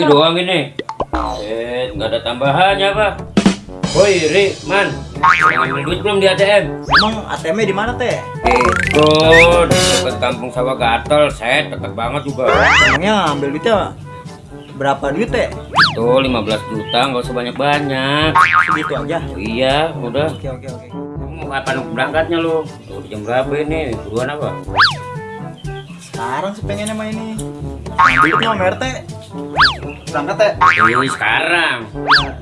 cabai doang ini. Eh, nggak ada tambahannya apa? Woi, Ri, Man, ngambil duit belum di ATM? Emang ATM-nya di mana teh? Itu di dekat kampung sawah gatel, set, dekat banget juga. Emangnya ambil duitnya berapa duit teh? Itu 15 juta, nggak usah banyak-banyak. Segitu aja. Iya, udah. Oke oke oke. Kapan berangkatnya lu? Udah jam berapa ini? Buruan apa? Sekarang sih pengennya main ini. Ambil duitnya sama RT. Berangkat teh. Ini sekarang.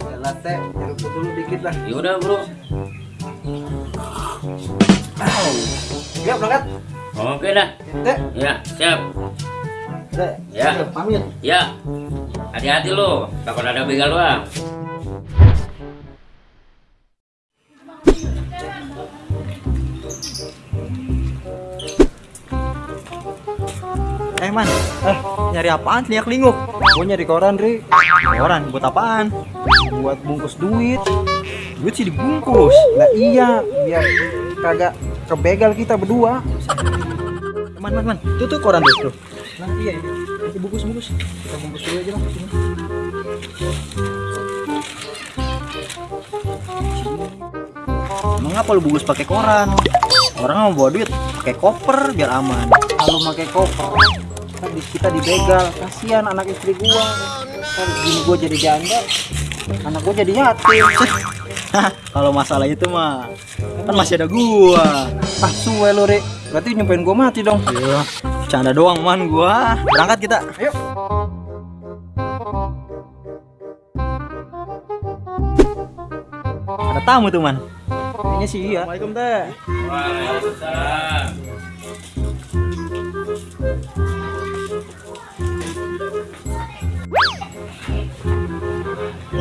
Jalan teh. Jeruk dulu dikit lah. Ya udah, Bro. Ya berangkat. Oke dah. Teh. Ya, siap. Teh. Ya. Pamit. Ya. Hati-hati lu, takut ada begal lu ah. Eh man, eh nyari apaan teriak linguk? Gue nyari koran Ri Koran buat apaan? Buat bungkus duit Duit sih dibungkus Lah iya, biar kagak kebegal kita berdua Man, man, man, tuh koran tuh. Nah iya, iya. Nanti bungkus, bungkus Kita bungkus dulu aja lah sini. Lu bungkus pakai koran? Orang mau bawa duit pakai koper biar aman. Kalau pakai koper, kan di- kita dibegal. Kasihan anak istri gua. Kan gini gua jadi janda, anak gua jadi yatim. Kalau masalah itu mah kan masih ada gua. Ah, suwe lu, Rik. Berarti nyumpain gua mati dong. Iya. Canda doang man gua. Berangkat kita. Ayo. Ada tamu tuh man. Kayaknya sih iya. Assalamualaikum teh. Waalaikumsalam.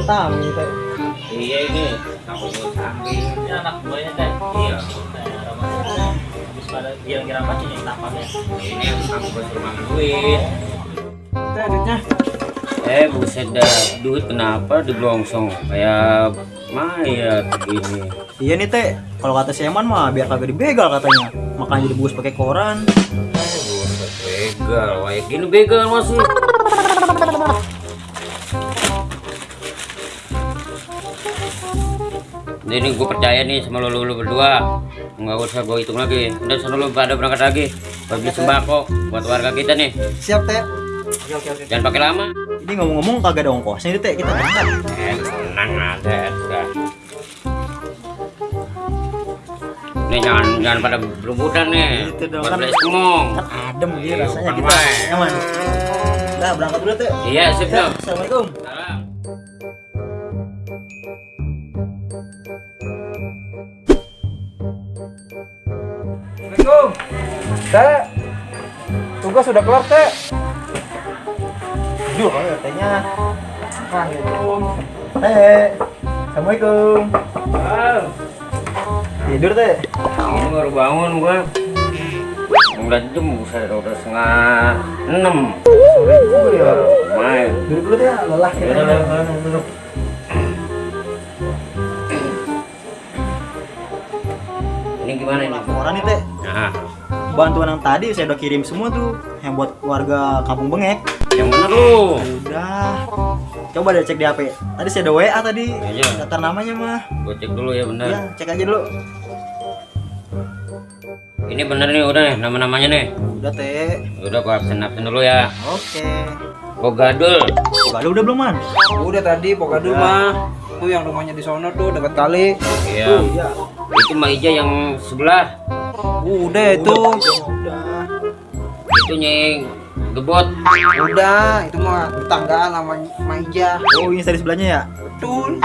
Tamu teh. Iya ini, kamu mau samping. Ini anak buahnya teh. Iya. Habis pada kira-kira apa sih yang tampaknya? Ini yang kamu buat rumah duit. Teh duitnya. Eh buset dah, duit kenapa diblongsong kayak mayat begini. Iya nih teh. Kalau kata si Eman mah biar kagak dibegal katanya. Makanya dibungkus pakai koran. Eh buset begal, kayak gini begal masih. Ini gue percaya nih sama lo, lo, lo berdua nggak usah gue hitung lagi udah sana lo pada berangkat lagi buat beli sembako buat warga kita nih Siap teh. Oke oke oke. jangan pakai lama Ini ngomong-ngomong kagak ada ongkosnya nih teh. Kita berangkat. Eh, tenang ada, udah. Nih jangan jangan pada berebutan nih. Itu dong, Buat kan. beli semong. Kan adem gitu Iya, rasanya bukan kita. main. Eman. Nah berangkat dulu teh. Iya, sip dong. Assalamualaikum. Salam. Teh. Tugas sudah kelar teh. Duh, kalau tehnya. Assalamualaikum. Teh. Assalamualaikum. Tidur teh. Ini baru bangun gua. Udah jam saya udah setengah enam. Sore ya. Main. Duduk dulu teh, lelah kita. Yaudah, yaudah, duduk. Ini gimana ini? Laporan nih teh. Nah, Bantuan yang tadi saya udah kirim semua tuh yang buat warga Kampung Bengek. yang bener lu. Udah. Coba deh cek di HP. Tadi saya ada WA tadi. Iya. Daftar namanya mah. Gua cek dulu ya bener. Iya, cek aja dulu. Ini bener nih udah nih nama-namanya nih. Udah teh. Udah gua absen absen dulu ya. Oke. Bogadul. Udah udah belum man? Udah tadi Pokadul mah tuh yang rumahnya di sono tuh dekat kali. Iya. Iya. Itu Mbak Ija yang sebelah. Udah itu. Udah. Itu nyeng gebot. Udah, itu mah tetanggaan sama Maija. Oh, ini dari sebelahnya ya? Betul.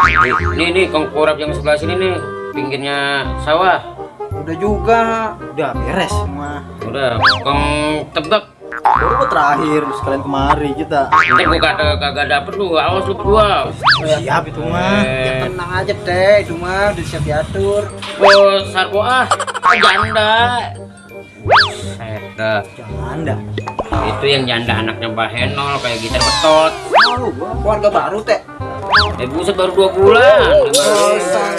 Nih nih kongkorap yang sebelah sini nih. Pinggirnya sawah. Udah juga. Udah beres semua. Udah kong tebak. Baru terakhir sekalian kemari kita. Nanti gua kata kagak dapet lu. Awas lu berdua. Siap itu mah. Ya Eh, tenang aja teh, itu mah udah siap diatur. bos sarko ah. Janda. Jangan dah. Itu yang janda anaknya Mbak Henol kayak gitar betot. Keluarga baru teh. Eh buset baru dua bulan. Bosan.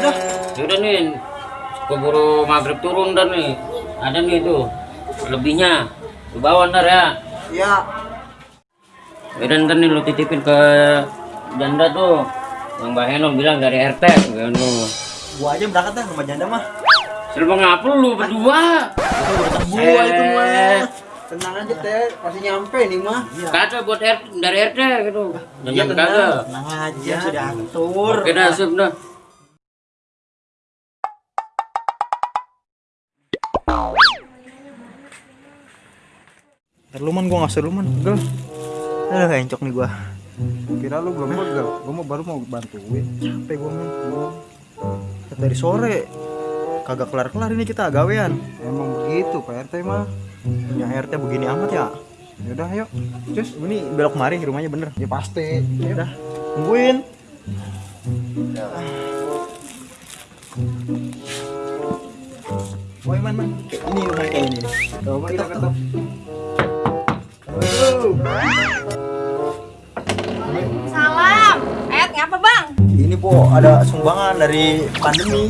Udah. Yaudah nih, keburu maghrib turun dan nih. Ada nih tuh, lebihnya. Lu bawa ntar ya. Ya. Udah ntar nih lu titipin ke janda tuh. Yang Mbak Heno bilang dari RT. Gitu. Gua aja berangkat dah rumah janda mah. Serba ngapa lu berdua? Gua itu mah. Tenang aja teh, pasti nyampe nih mah. Kagak buat RT, dari RT gitu. Iya Jangan tenang, kagak. tenang aja sudah atur. Oke dah, sip dah. Ntar lu man gua nggak seru man. Gel. Aduh encok nih gua. Kira lu belum begal, gua mau baru mau bantuin. Capek gua man. Gua dari sore kagak kelar-kelar ini kita gawean. Emang begitu Pak RT mah. Punya RT begini amat ya. Yaudah ayo. Cus, ini belok kemari rumahnya bener. Ya pasti. Ya udah, tungguin. Woi man man, ini rumahnya kayak ini. Coba kita ketemu. Salam. Eh, ngapa bang? Ini po ada sumbangan dari pandemi.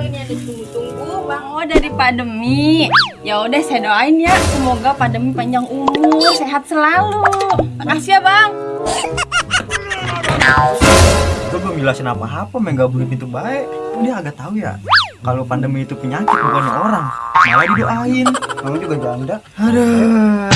Ini ada tunggu-tunggu bang. Oh dari pandemi. Ya udah saya doain ya, semoga pandemi panjang umur, sehat selalu. Makasih ya bang. Gue belum jelasin apa-apa, main gak boleh pintu baik. Dia agak tahu ya. Kalau pandemi itu penyakit bukannya orang, malah didoain. Kamu juga janda. Aduh.